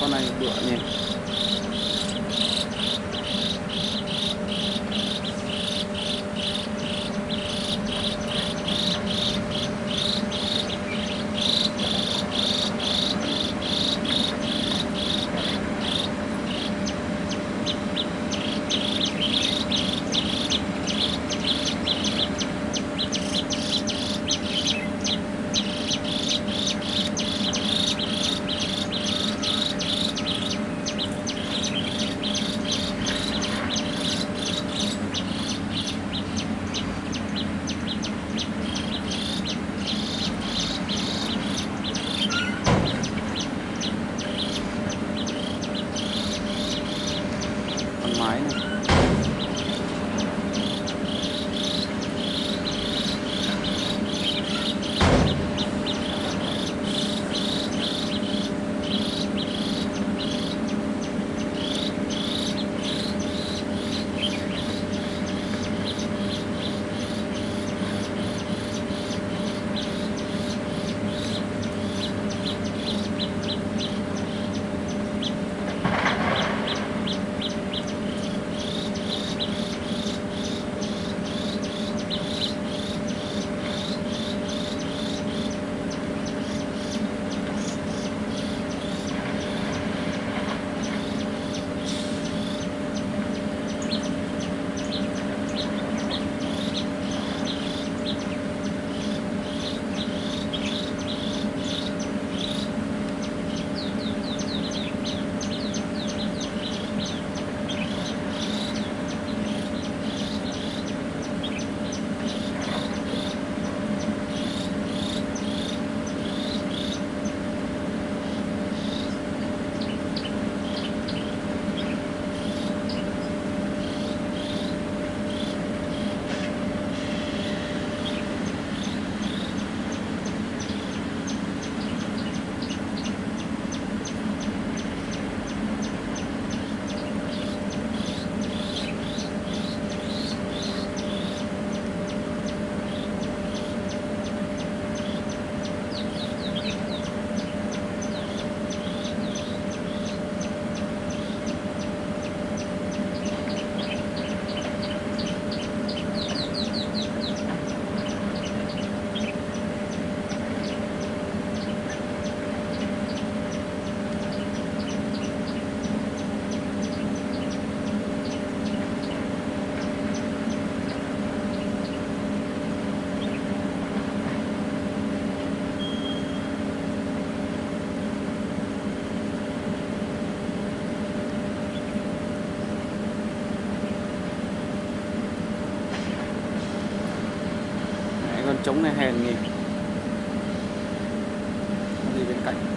con này bựa nhỉ con mái này Mẹ, trống này hèn nhỉ? Đi gì bên cạnh.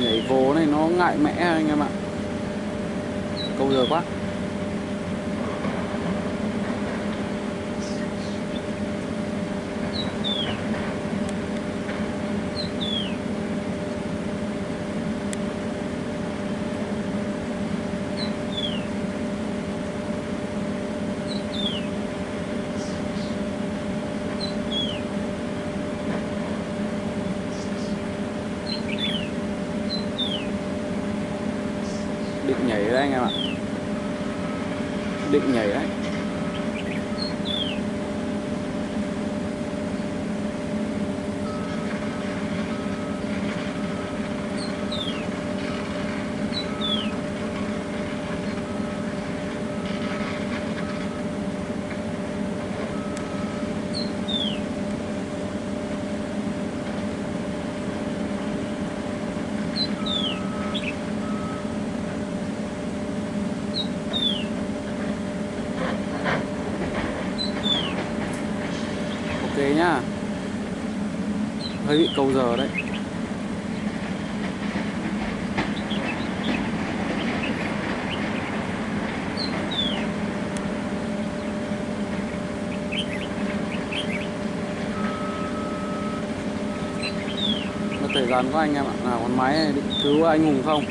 Nhảy vô này nó ngại mẽ anh em ạ. Câu giờ quá. Định nhảy đấy anh em ạ định nhảy đấy ok nhá. Hơi bị câu giờ đấy. Mất thời gian của anh em ạ, nào con máy này, định cứu anh hùng không?